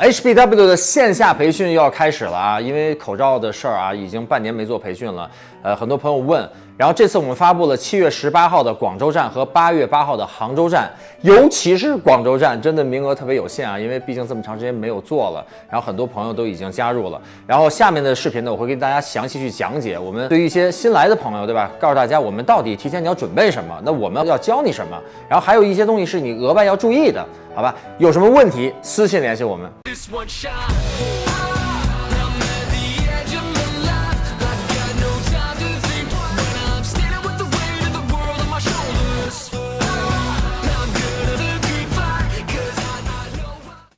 HBW 的线下培训又要开始了啊！因为口罩的事儿啊，已经半年没做培训了。呃，很多朋友问，然后这次我们发布了七月十八号的广州站和八月八号的杭州站，尤其是广州站，真的名额特别有限啊，因为毕竟这么长时间没有做了。然后很多朋友都已经加入了。然后下面的视频呢，我会跟大家详细去讲解。我们对于一些新来的朋友，对吧？告诉大家我们到底提前你要准备什么？那我们要教你什么？然后还有一些东西是你额外要注意的，好吧？有什么问题私信联系我们。